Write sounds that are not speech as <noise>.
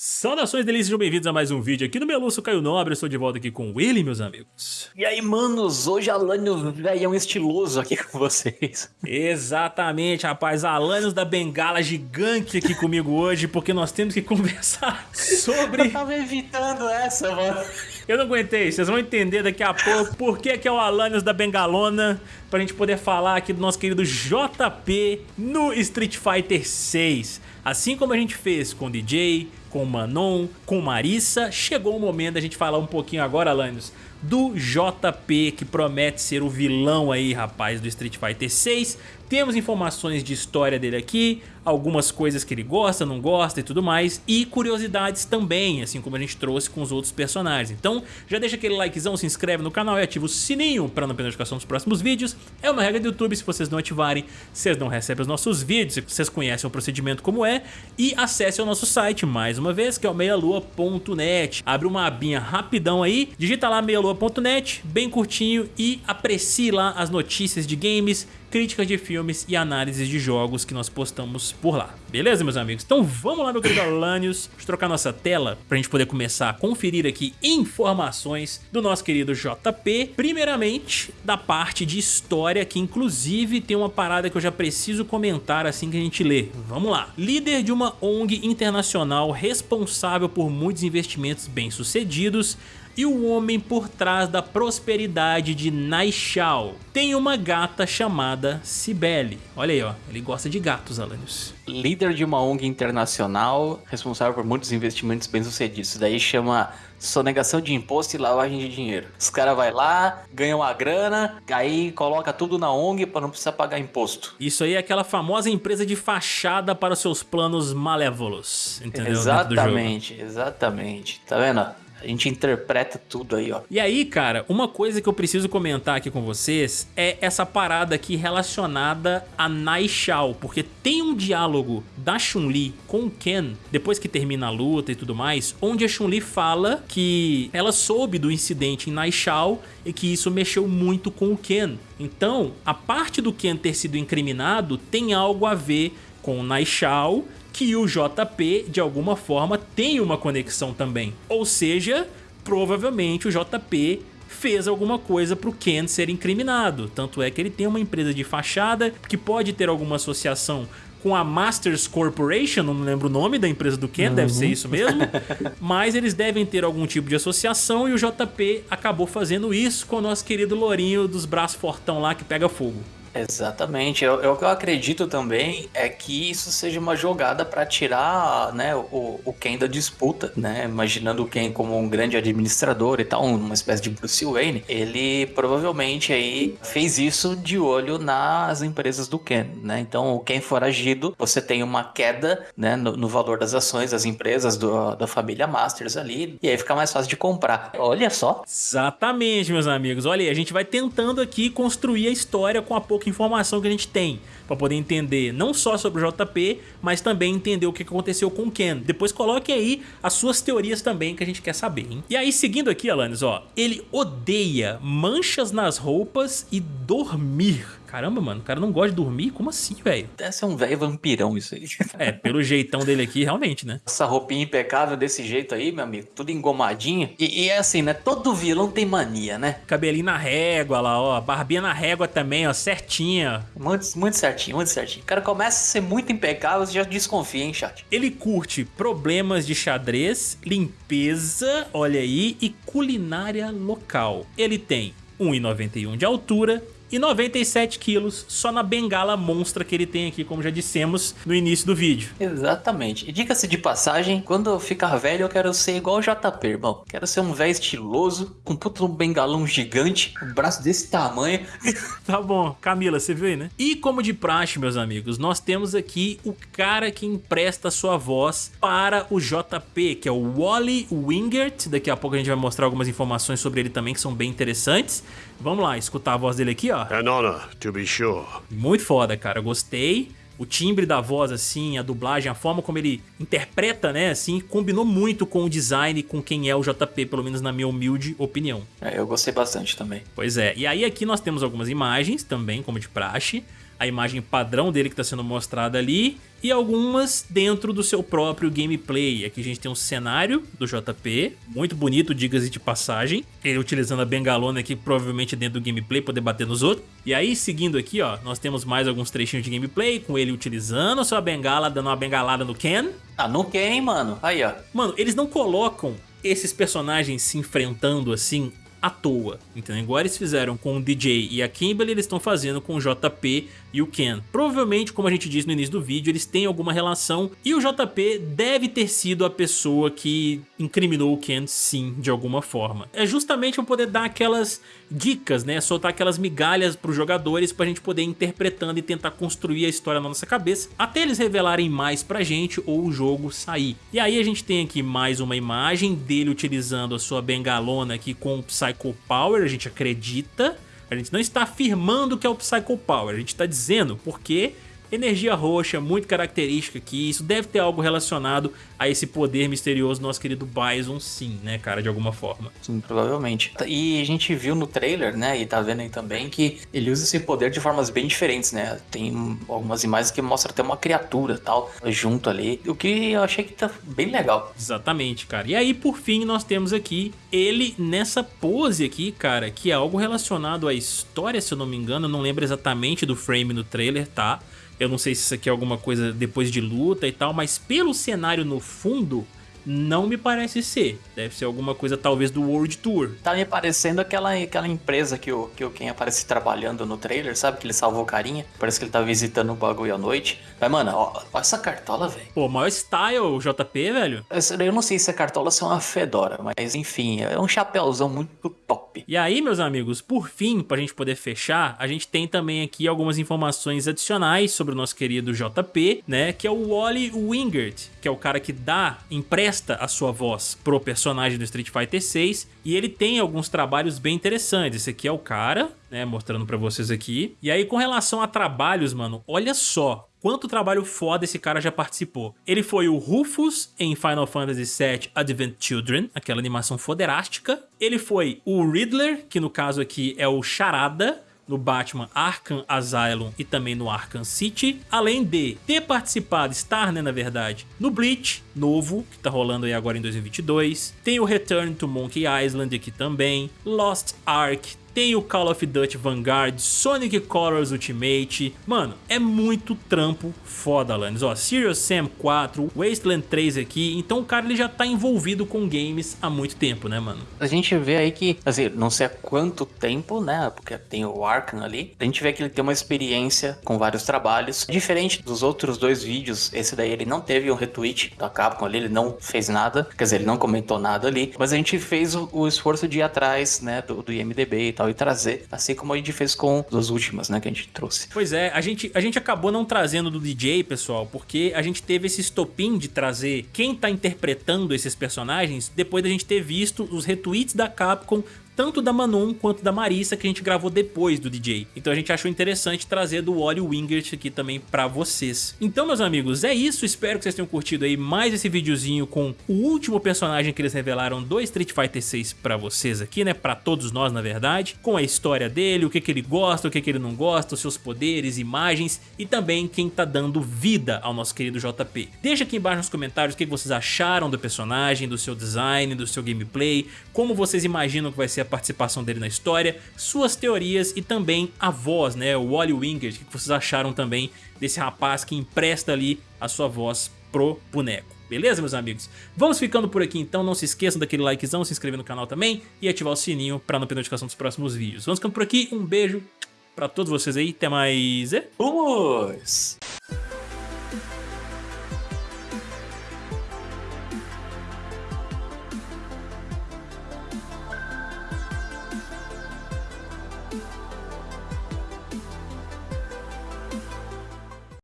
Saudações delícias, sejam bem-vindos a mais um vídeo aqui no Meluço Caio Nobre, eu estou de volta aqui com ele, meus amigos. E aí, manos, hoje Alanios velhão estiloso aqui com vocês. Exatamente, rapaz, Alanios da Bengala gigante aqui comigo hoje, porque nós temos que <laughs> conversar sobre... Eu tava evitando essa, mano. Eu não aguentei, vocês vão entender daqui a pouco por que, que é o Alanios da Bengalona, pra gente poder falar aqui do nosso querido JP no Street Fighter 6. Assim como a gente fez com DJ, com Manon, com Marissa, chegou o momento da gente falar um pouquinho agora, Alanios, do JP, que promete ser o vilão aí, rapaz, do Street Fighter 6. Temos informações de história dele aqui, algumas coisas que ele gosta, não gosta e tudo mais, e curiosidades também, assim como a gente trouxe com os outros personagens. Então já deixa aquele likezão, se inscreve no canal e ativa o sininho para não perder a notificação dos próximos vídeos. É uma regra do YouTube, se vocês não ativarem, vocês não recebem os nossos vídeos, vocês conhecem o procedimento como é, e acesse o nosso site mais uma vez, que é o meialua.net. Abre uma abinha rapidão aí, digita lá meialua.net, bem curtinho, e aprecie lá as notícias de games, críticas de filmes e análises de jogos que nós postamos por lá. Beleza, meus amigos? Então vamos lá, meu querido Alanios, trocar nossa tela pra gente poder começar a conferir aqui informações do nosso querido JP. Primeiramente, da parte de história, que inclusive tem uma parada que eu já preciso comentar assim que a gente lê. Vamos lá. Líder de uma ONG internacional responsável por muitos investimentos bem-sucedidos, e o homem por trás da prosperidade de Naixal. Tem uma gata chamada Cibele. Olha aí, ó, ele gosta de gatos, Alanios. Líder de uma ONG internacional, responsável por muitos investimentos bem-sucedidos. Isso daí chama sonegação de imposto e lavagem de dinheiro. Os caras vai lá, ganham a grana, aí coloca tudo na ONG para não precisar pagar imposto. Isso aí é aquela famosa empresa de fachada para os seus planos malévolos, entendeu? Exatamente, exatamente. Tá vendo? A gente interpreta tudo aí, ó. E aí, cara, uma coisa que eu preciso comentar aqui com vocês é essa parada aqui relacionada a Nai Shao, porque tem um diálogo da Chun-Li com o Ken, depois que termina a luta e tudo mais, onde a Chun-Li fala que ela soube do incidente em Nai Shao e que isso mexeu muito com o Ken. Então, a parte do Ken ter sido incriminado tem algo a ver com o Nai Shao que o JP, de alguma forma, tem uma conexão também. Ou seja, provavelmente o JP fez alguma coisa para o Ken ser incriminado. Tanto é que ele tem uma empresa de fachada que pode ter alguma associação com a Masters Corporation, não lembro o nome da empresa do Ken, uhum. deve ser uhum. isso mesmo, <laughs> mas eles devem ter algum tipo de associação e o JP acabou fazendo isso com o nosso querido Lourinho dos braços fortão lá que pega fogo. Exatamente. Eu, eu, o que eu acredito também é que isso seja uma jogada para tirar né, o, o Ken da disputa, né? Imaginando o Ken como um grande administrador e tal, uma espécie de Bruce Wayne, ele provavelmente aí fez isso de olho nas empresas do Ken, né? Então, o Ken foragido, você tem uma queda né, no, no valor das ações das empresas do, da família Masters ali, e aí fica mais fácil de comprar. Olha só. Exatamente, meus amigos. Olha aí, a gente vai tentando aqui construir a história com a pouca informação que a gente tem para poder entender não só sobre o JP, mas também entender o que aconteceu com o Ken. Depois coloque aí as suas teorias também que a gente quer saber, hein? E aí, seguindo aqui, Alanis, ó, ele odeia manchas nas roupas e dormir. Caramba, mano, o cara não gosta de dormir? Como assim, velho? Deve ser um velho vampirão isso aí. É, pelo jeitão dele aqui, realmente, né? Essa roupinha impecável desse jeito aí, meu amigo, tudo engomadinho. E, e é assim, né? Todo vilão tem mania, né? Cabelinho na régua lá, ó. Barbinha na régua também, ó, certinha. Muito, muito certinho, muito certinho. O cara começa a ser muito impecável, você já desconfia, hein, chat? Ele curte problemas de xadrez, limpeza, olha aí, e culinária local. Ele tem 1,91 de altura, e 97 quilos só na bengala monstra que ele tem aqui, como já dissemos no início do vídeo. Exatamente. E diga-se de passagem, quando eu ficar velho eu quero ser igual o JP, irmão. Quero ser um velho estiloso, com um puto um bengalão gigante, um braço desse tamanho. <laughs> tá bom. Camila, você viu aí, né? E como de praxe, meus amigos, nós temos aqui o cara que empresta sua voz para o JP, que é o Wally Wingert. Daqui a pouco a gente vai mostrar algumas informações sobre ele também, que são bem interessantes. Vamos lá, escutar a voz dele aqui, ó. An honor, to be sure. Muito foda, cara. Gostei. O timbre da voz, assim, a dublagem, a forma como ele interpreta, né, assim, combinou muito com o design, com quem é o JP, pelo menos na minha humilde opinião. É, eu gostei bastante também. Pois é. E aí aqui nós temos algumas imagens também, como de praxe. A imagem padrão dele que está sendo mostrada ali e algumas dentro do seu próprio gameplay. Aqui a gente tem um cenário do JP, muito bonito, diga-se de passagem. Ele utilizando a bengalona aqui, provavelmente dentro do gameplay, poder bater nos outros. E aí, seguindo aqui, ó, nós temos mais alguns trechinhos de gameplay, com ele utilizando a sua bengala, dando uma bengalada no Ken. Ah, no Ken, mano. Aí, ó. Mano, eles não colocam esses personagens se enfrentando assim à toa, entendeu? Igual eles fizeram com o DJ e a Kimberly, eles estão fazendo com o JP e o Ken. Provavelmente, como a gente disse no início do vídeo, eles têm alguma relação e o JP deve ter sido a pessoa que incriminou o Ken sim, de alguma forma. É justamente para poder dar aquelas dicas, né? Soltar aquelas migalhas para os jogadores para a gente poder ir interpretando e tentar construir a história na nossa cabeça até eles revelarem mais pra gente ou o jogo sair. E aí a gente tem aqui mais uma imagem dele utilizando a sua bengalona aqui com o Psycho Power, a gente acredita. A gente não está afirmando que é o Psycho Power, a gente está dizendo porque Energia roxa, muito característica aqui, isso deve ter algo relacionado a esse poder misterioso do nosso querido Bison sim, né, cara, de alguma forma. Sim, provavelmente. E a gente viu no trailer, né, e tá vendo aí também que ele usa esse poder de formas bem diferentes, né, tem algumas imagens que mostram até uma criatura tal, junto ali, o que eu achei que tá bem legal. Exatamente, cara. E aí, por fim, nós temos aqui ele nessa pose aqui, cara, que é algo relacionado à história, se eu não me engano, eu não lembro exatamente do frame no trailer, tá? Eu não sei se isso aqui é alguma coisa depois de luta e tal, mas pelo cenário no fundo, não me parece ser. Deve ser alguma coisa talvez do World Tour. Tá me parecendo aquela, aquela empresa que o, que o Ken aparece trabalhando no trailer, sabe? Que ele salvou o carinha. Parece que ele tá visitando o bagulho à noite. Mas, mano, ó, ó essa cartola, velho. Pô, maior style JP, velho. Eu não sei se a cartola é uma fedora, mas enfim, é um chapéuzão muito top. E aí, meus amigos, por fim, pra gente poder fechar, a gente tem também aqui algumas informações adicionais sobre o nosso querido JP, né? Que é o Wally Wingert, que é o cara que dá, empresta a sua voz pro personagem do Street Fighter 6 e ele tem alguns trabalhos bem interessantes. Esse aqui é o cara, né, mostrando pra vocês aqui. E aí com relação a trabalhos, mano, olha só, quanto trabalho foda esse cara já participou. Ele foi o Rufus em Final Fantasy VII Advent Children, aquela animação foderástica. Ele foi o Riddler, que no caso aqui é o Charada, no Batman Arkham Asylum e também no Arkham City, além de ter participado, estar né, na verdade, no Bleach novo, que tá rolando aí agora em 2022, tem o Return to Monkey Island aqui também, Lost Ark, tem o Call of Duty Vanguard, Sonic Colors Ultimate. Mano, é muito trampo foda, Alanis. Ó, Serious Sam 4, Wasteland 3 aqui. Então o cara ele já tá envolvido com games há muito tempo, né, mano? A gente vê aí que, assim, não sei há quanto tempo, né, porque tem o Arkham ali. A gente vê que ele tem uma experiência com vários trabalhos. Diferente dos outros dois vídeos, esse daí ele não teve um retweet da Capcom ali, ele não fez nada. Quer dizer, ele não comentou nada ali. Mas a gente fez o, o esforço de ir atrás, né, do, do IMDB tal e trazer, assim como a gente fez com as últimas, né, que a gente trouxe. Pois é, a gente, a gente acabou não trazendo do DJ, pessoal, porque a gente teve esse estopim de trazer quem tá interpretando esses personagens depois da gente ter visto os retweets da Capcom tanto da Manon quanto da Marissa que a gente gravou depois do DJ. Então a gente achou interessante trazer do Wally Wingert aqui também pra vocês. Então meus amigos, é isso, espero que vocês tenham curtido aí mais esse videozinho com o último personagem que eles revelaram do Street Fighter 6 pra vocês aqui, né, pra todos nós na verdade, com a história dele, o que que ele gosta, o que que ele não gosta, os seus poderes, imagens e também quem tá dando vida ao nosso querido JP. Deixa aqui embaixo nos comentários o que vocês acharam do personagem, do seu design, do seu gameplay, como vocês imaginam que vai ser a participação dele na história, suas teorias e também a voz, né, o Wally Wingert, o que vocês acharam também desse rapaz que empresta ali a sua voz pro boneco. Beleza, meus amigos? Vamos ficando por aqui então, não se esqueçam daquele likezão, se inscrever no canal também e ativar o sininho para não perder notificação dos próximos vídeos. Vamos ficando por aqui, um beijo para todos vocês aí, até mais... Vamos!